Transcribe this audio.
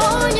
О,